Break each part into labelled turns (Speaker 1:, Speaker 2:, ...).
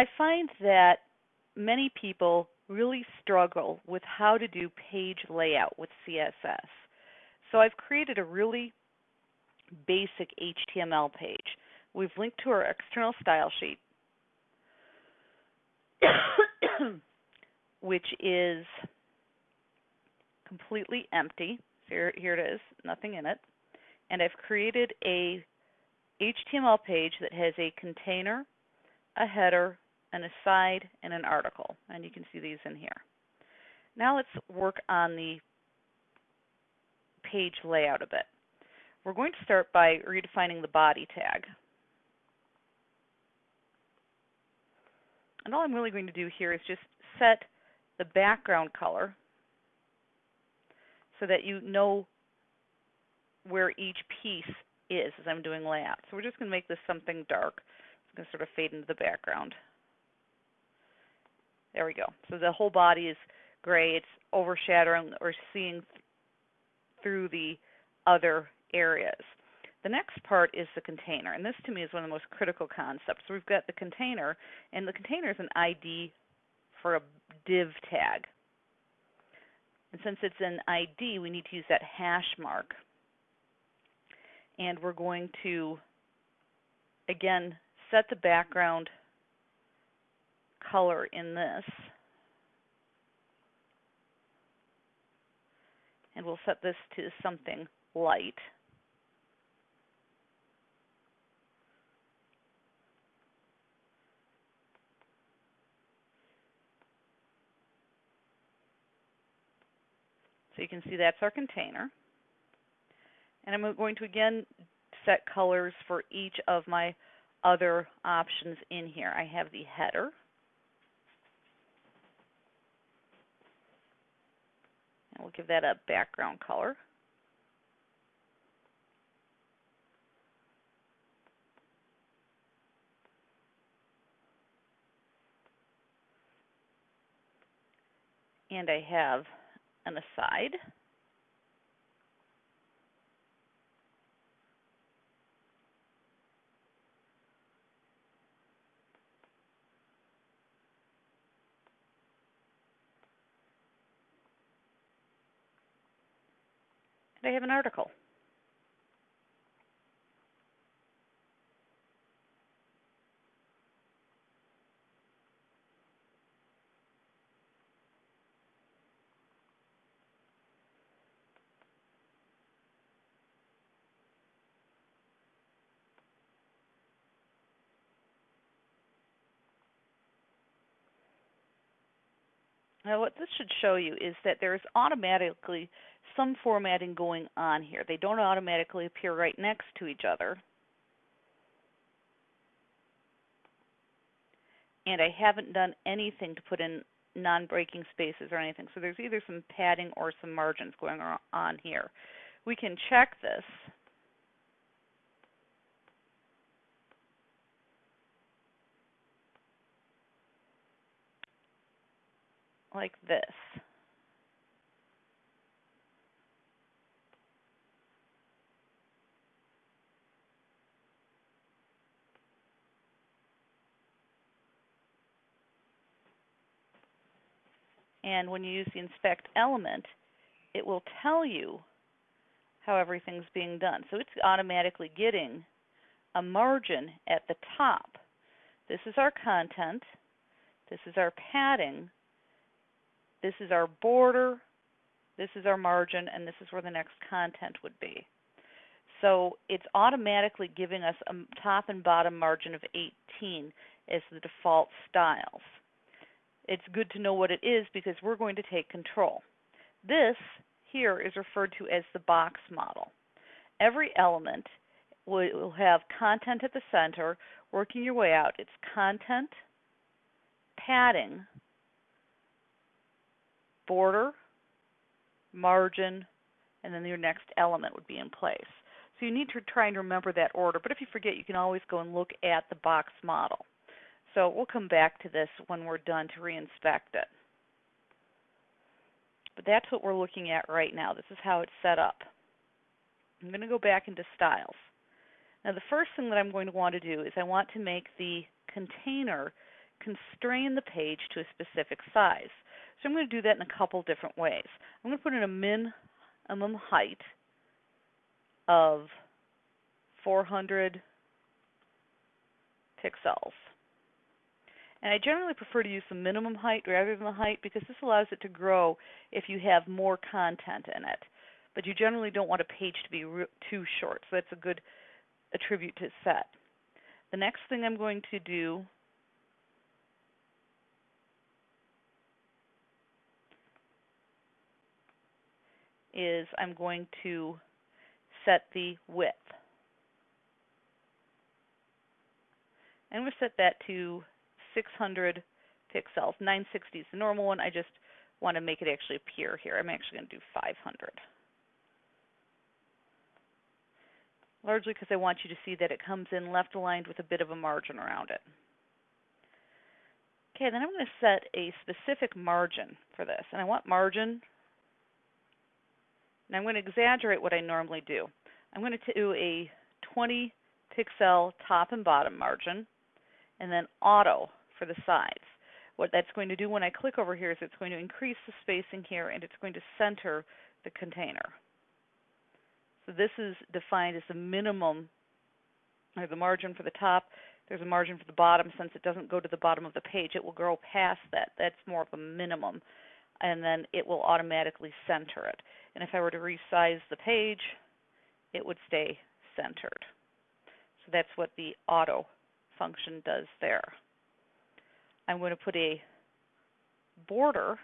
Speaker 1: I find that many people really struggle with how to do page layout with CSS. So I've created a really basic HTML page. We've linked to our external style sheet, which is completely empty. Here, here it is, nothing in it. And I've created a HTML page that has a container, a header, an aside, and an article. And you can see these in here. Now let's work on the page layout a bit. We're going to start by redefining the body tag. And all I'm really going to do here is just set the background color so that you know where each piece is as I'm doing layout. So we're just going to make this something dark. It's going to sort of fade into the background. There we go. So the whole body is gray. It's overshadowing or seeing through the other areas. The next part is the container, and this to me is one of the most critical concepts. So we've got the container, and the container is an ID for a div tag. And since it's an ID, we need to use that hash mark. And we're going to, again, set the background color in this. And we'll set this to something light. So you can see that's our container. And I'm going to again set colors for each of my other options in here. I have the header. And we'll give that a background color. And I have an aside. I have an article. Now what this should show you is that there's automatically some formatting going on here. They don't automatically appear right next to each other. And I haven't done anything to put in non-breaking spaces or anything. So there's either some padding or some margins going on here. We can check this like this. And when you use the inspect element, it will tell you how everything's being done. So it's automatically getting a margin at the top. This is our content. This is our padding. This is our border, this is our margin, and this is where the next content would be. So it's automatically giving us a top and bottom margin of 18 as the default styles. It's good to know what it is because we're going to take control. This here is referred to as the box model. Every element will have content at the center, working your way out. It's content, padding, border, margin, and then your next element would be in place. So you need to try and remember that order, but if you forget, you can always go and look at the box model. So we'll come back to this when we're done to reinspect it. But that's what we're looking at right now. This is how it's set up. I'm going to go back into styles. Now the first thing that I'm going to want to do is I want to make the container constrain the page to a specific size. So I'm going to do that in a couple different ways. I'm going to put in a minimum height of 400 pixels. And I generally prefer to use the minimum height rather than the height because this allows it to grow if you have more content in it. But you generally don't want a page to be too short, so that's a good attribute to set. The next thing I'm going to do is I'm going to set the width. Going to set that to 600 pixels. 960 is the normal one. I just want to make it actually appear here. I'm actually going to do 500. Largely because I want you to see that it comes in left aligned with a bit of a margin around it. Okay, then I'm going to set a specific margin for this. And I want margin, and I'm going to exaggerate what I normally do. I'm going to do a 20 pixel top and bottom margin, and then auto for the sides. What that's going to do when I click over here is it's going to increase the spacing here and it's going to center the container. So this is defined as the minimum, or the margin for the top. There's a margin for the bottom. Since it doesn't go to the bottom of the page, it will grow past that. That's more of a minimum. And then it will automatically center it. And if I were to resize the page, it would stay centered. So that's what the auto function does there. I'm going to put a border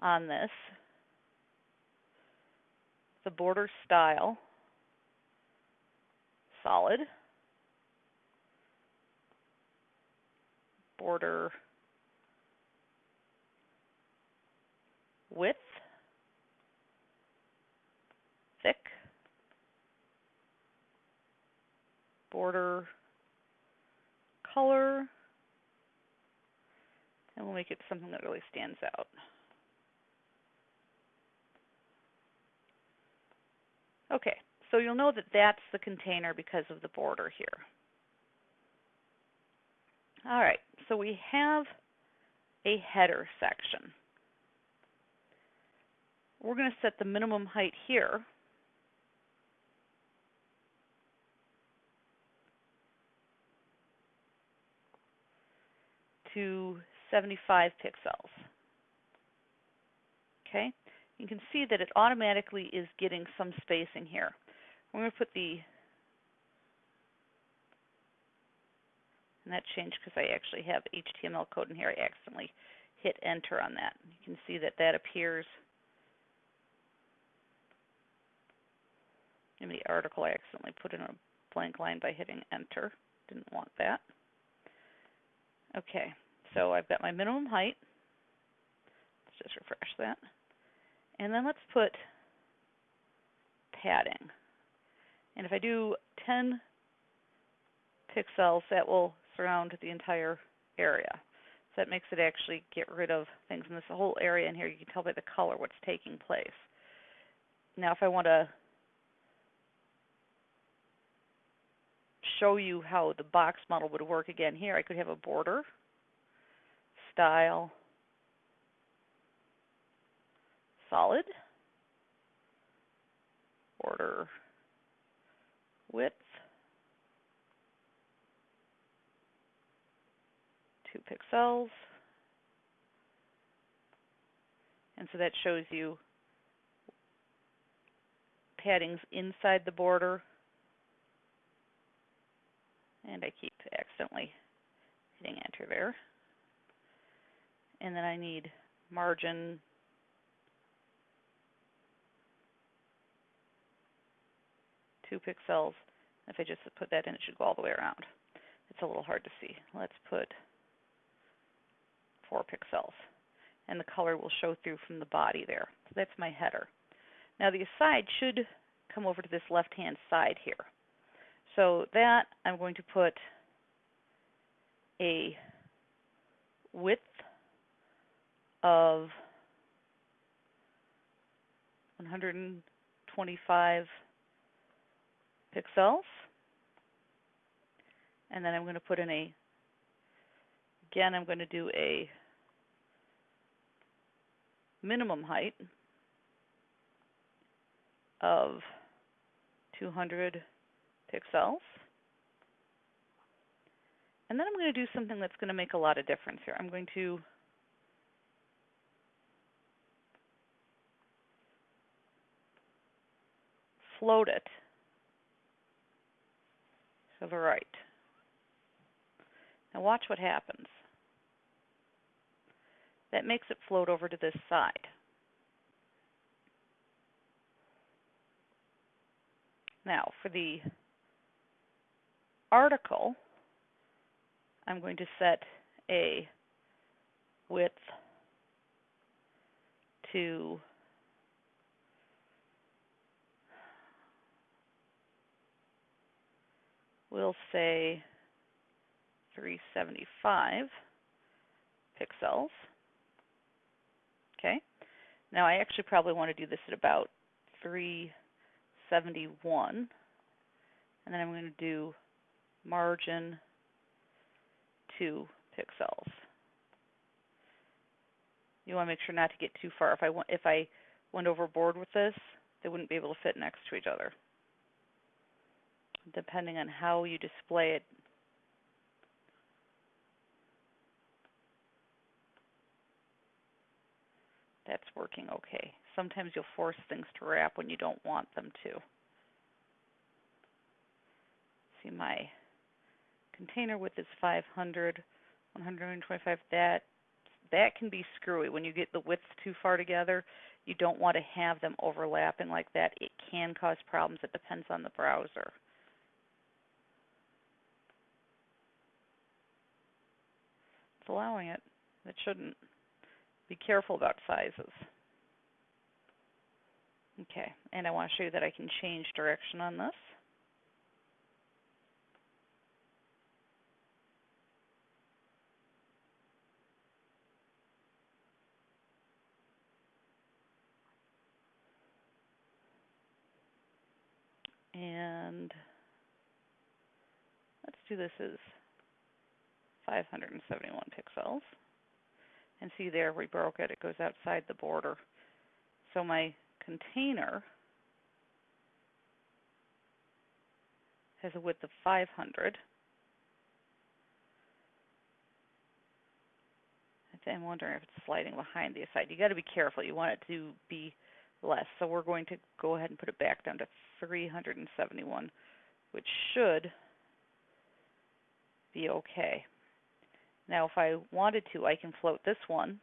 Speaker 1: on this, the border style, solid, border width, border color, and we'll make it something that really stands out. Okay, so you'll know that that's the container because of the border here. All right, so we have a header section. We're going to set the minimum height here to 75 pixels. Okay, you can see that it automatically is getting some spacing here. I'm going to put the, and that changed because I actually have HTML code in here. I accidentally hit enter on that. You can see that that appears in the article. I accidentally put in a blank line by hitting enter. Didn't want that. Okay, so I've got my minimum height. Let's just refresh that. And then let's put padding. And if I do 10 pixels, that will surround the entire area. So that makes it actually get rid of things in this whole area in here. You can tell by the color what's taking place. Now if I want to show you how the box model would work again here, I could have a border style, solid, border width, two pixels. And so that shows you paddings inside the border. And I keep accidentally hitting enter there and then I need margin two pixels. If I just put that in, it should go all the way around. It's a little hard to see. Let's put four pixels. And the color will show through from the body there. So that's my header. Now the aside should come over to this left-hand side here. So that I'm going to put a width of 125 pixels. And then I'm going to put in a Again, I'm going to do a minimum height of 200 pixels. And then I'm going to do something that's going to make a lot of difference here. I'm going to float it to the right. Now watch what happens. That makes it float over to this side. Now for the article, I'm going to set a width to we'll say 375 pixels. Okay. Now I actually probably want to do this at about 371. And then I'm going to do margin 2 pixels. You want to make sure not to get too far. If I, if I went overboard with this, they wouldn't be able to fit next to each other depending on how you display it. That's working okay. Sometimes you'll force things to wrap when you don't want them to. See my container width is 500, 125. That that can be screwy when you get the widths too far together. You don't want to have them overlapping like that. It can cause problems. It depends on the browser. Allowing it. It shouldn't. Be careful about sizes. Okay, and I want to show you that I can change direction on this. And let's do this as 571 pixels. And see there, we broke it. It goes outside the border. So my container has a width of 500. I'm wondering if it's sliding behind the side. You got to be careful. You want it to be less. So we're going to go ahead and put it back down to 371, which should be okay. Now if I wanted to, I can float this one.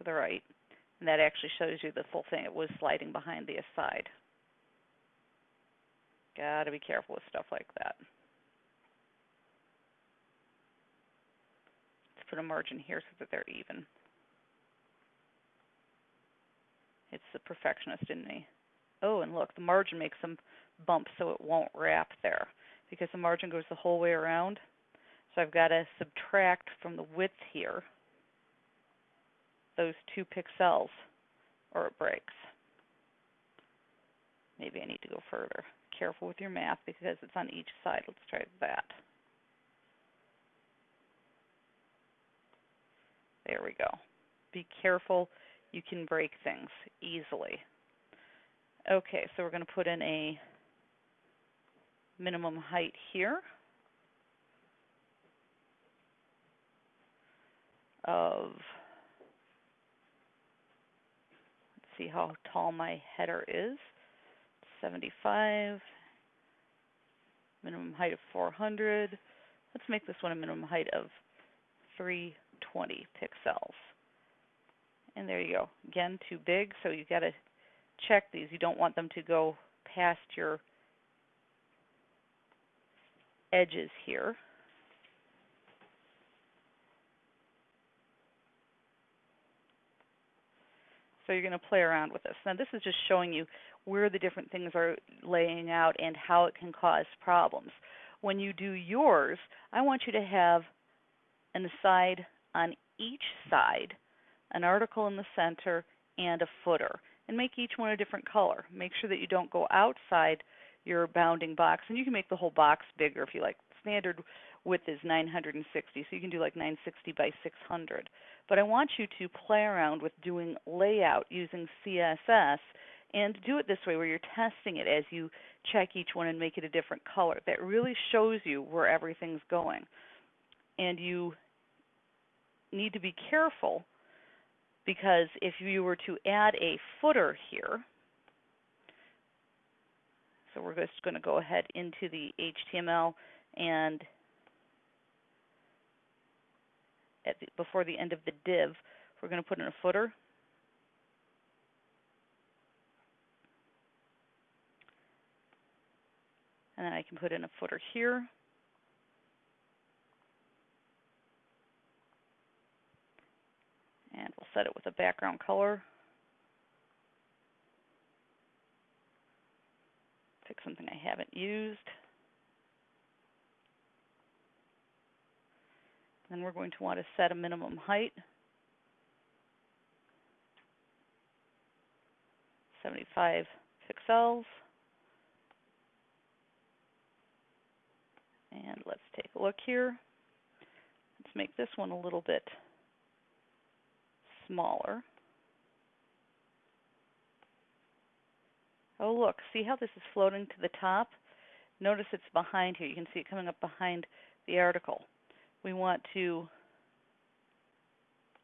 Speaker 1: to the right. And that actually shows you the full thing. It was sliding behind the side. Gotta be careful with stuff like that. Let's put a margin here so that they're even. It's the perfectionist in me. Oh, and look, the margin makes them bump so it won't wrap there because the margin goes the whole way around. So I've got to subtract from the width here those two pixels or it breaks. Maybe I need to go further. Careful with your math because it's on each side. Let's try that. There we go. Be careful. You can break things easily. Okay, so we're going to put in a minimum height here of, let's see how tall my header is, 75, minimum height of 400. Let's make this one a minimum height of 320 pixels. And there you go. Again, too big, so you got to check these. You don't want them to go past your edges here. So you're going to play around with this. Now this is just showing you where the different things are laying out and how it can cause problems. When you do yours, I want you to have an aside on each side, an article in the center, and a footer. And make each one a different color. Make sure that you don't go outside your bounding box, and you can make the whole box bigger if you like. Standard width is 960, so you can do like 960 by 600. But I want you to play around with doing layout using CSS and do it this way where you're testing it as you check each one and make it a different color. That really shows you where everything's going. And you need to be careful because if you were to add a footer here, so we're just going to go ahead into the HTML and the, before the end of the div, we're going to put in a footer. And then I can put in a footer here. And we'll set it with a background color. Something I haven't used. Then we're going to want to set a minimum height. 75 pixels. And let's take a look here. Let's make this one a little bit smaller. Oh look, see how this is floating to the top? Notice it's behind here. You can see it coming up behind the article we want to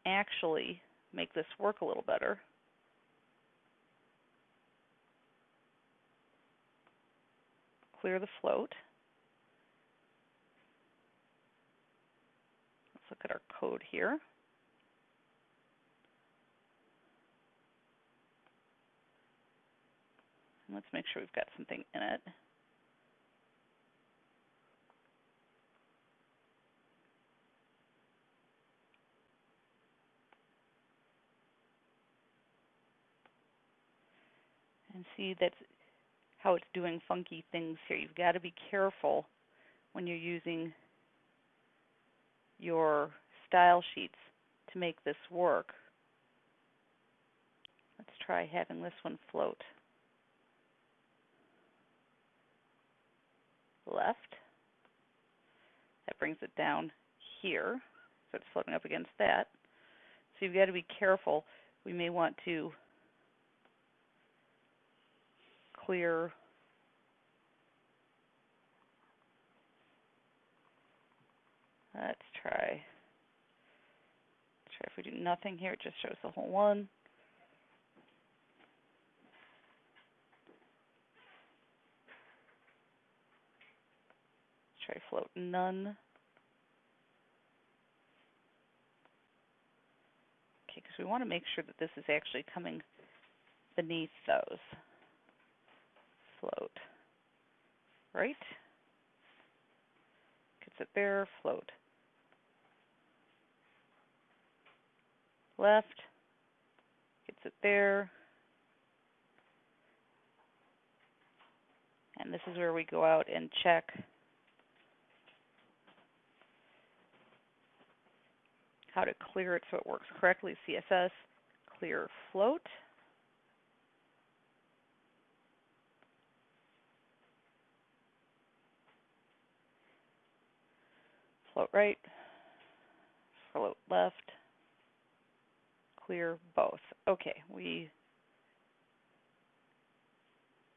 Speaker 1: actually make this work a little better. Clear the float. Let's look at our code here. Let's make sure we've got something in it. and see that's how it's doing funky things here. You've got to be careful when you're using your style sheets to make this work. Let's try having this one float. Left. That brings it down here, so it's floating up against that. So you've got to be careful. We may want to clear let's try try if we do nothing here it just shows the whole one try float none okay because we want to make sure that this is actually coming beneath those float. Right? Gets it there, float. Left, gets it there. And this is where we go out and check how to clear it so it works correctly. CSS, clear float. float right, float left, clear both. Okay, we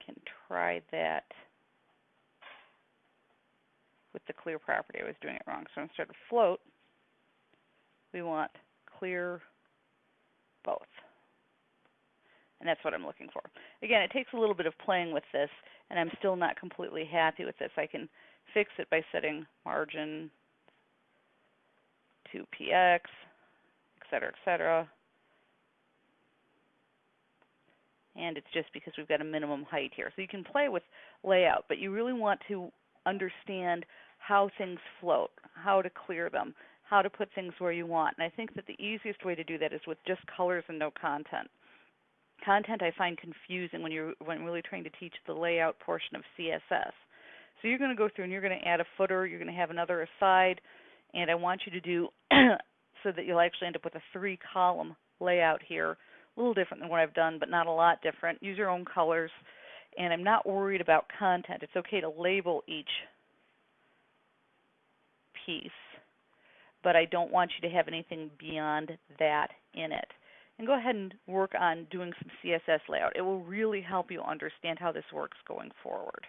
Speaker 1: can try that with the clear property. I was doing it wrong. So instead of float, we want clear both. And that's what I'm looking for. Again, it takes a little bit of playing with this, and I'm still not completely happy with this. I can fix it by setting margin to px, et cetera, et cetera. And it's just because we've got a minimum height here. So you can play with layout, but you really want to understand how things float, how to clear them, how to put things where you want. And I think that the easiest way to do that is with just colors and no content. Content I find confusing when you're when really trying to teach the layout portion of CSS. So you're going to go through and you're going to add a footer, you're going to have another aside, and I want you to do so that you'll actually end up with a three column layout here. A little different than what I've done, but not a lot different. Use your own colors and I'm not worried about content. It's okay to label each piece, but I don't want you to have anything beyond that in it. And go ahead and work on doing some CSS layout. It will really help you understand how this works going forward.